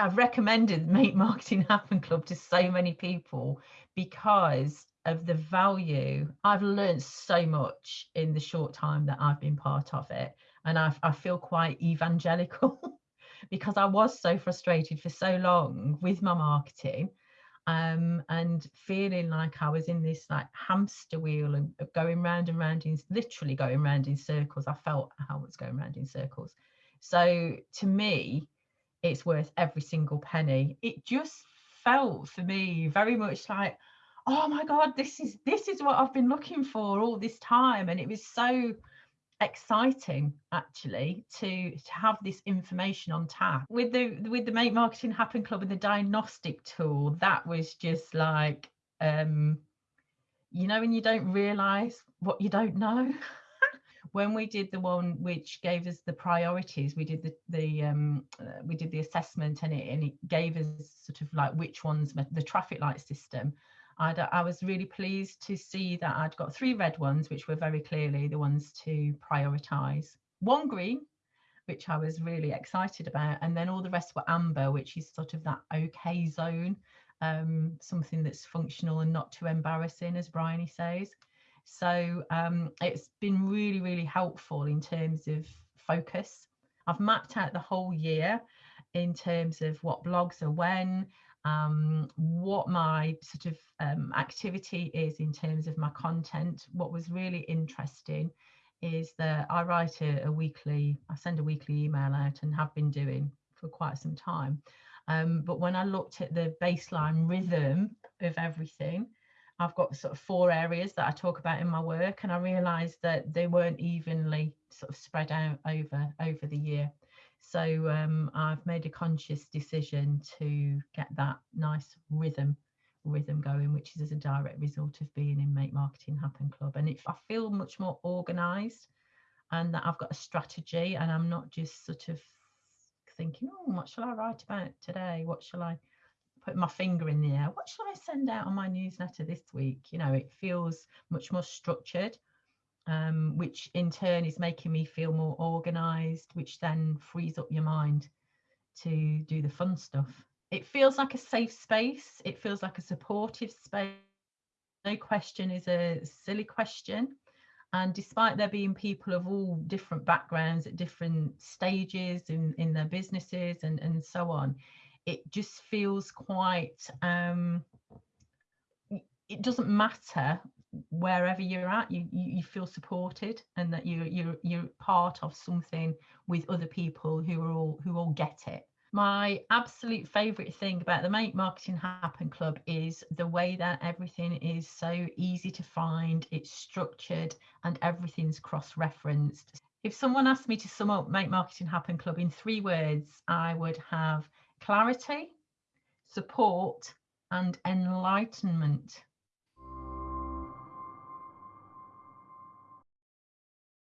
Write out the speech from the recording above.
I've recommended Make Marketing Happen Club to so many people because of the value. I've learned so much in the short time that I've been part of it. And i I feel quite evangelical because I was so frustrated for so long with my marketing um, and feeling like I was in this like hamster wheel and going round and round in literally going round in circles. I felt how was going round in circles. So to me, it's worth every single penny. It just felt for me very much like, oh my God, this is this is what I've been looking for all this time. And it was so exciting actually to to have this information on tap with the with the make marketing happen club and the diagnostic tool that was just like um you know when you don't realize what you don't know when we did the one which gave us the priorities we did the the um uh, we did the assessment and it and it gave us sort of like which ones the traffic light system. I'd, I was really pleased to see that I'd got three red ones which were very clearly the ones to prioritize. One green which I was really excited about and then all the rest were amber which is sort of that okay zone um, something that's functional and not too embarrassing as Bryony says so um, it's been really, really helpful in terms of focus. I've mapped out the whole year in terms of what blogs are when, um, what my sort of um, activity is in terms of my content. What was really interesting is that I write a, a weekly, I send a weekly email out and have been doing for quite some time. Um, but when I looked at the baseline rhythm of everything, I've got sort of four areas that I talk about in my work, and I realised that they weren't evenly sort of spread out over over the year. So um, I've made a conscious decision to get that nice rhythm rhythm going, which is as a direct result of being in Make Marketing Happen Club. And if I feel much more organised and that I've got a strategy and I'm not just sort of thinking, oh, what shall I write about today? What shall I put my finger in the air. What shall I send out on my newsletter this week? You know, it feels much more structured, um, which in turn is making me feel more organized, which then frees up your mind to do the fun stuff. It feels like a safe space. It feels like a supportive space. No question is a silly question. And despite there being people of all different backgrounds at different stages in, in their businesses and, and so on, it just feels quite um, it doesn't matter wherever you're at you, you, feel supported and that you you're you're part of something with other people who are all who all get it. My absolute favorite thing about the make marketing happen club is the way that everything is so easy to find it's structured and everything's cross referenced if someone asked me to sum up make marketing happen club in three words i would have clarity, support, and enlightenment.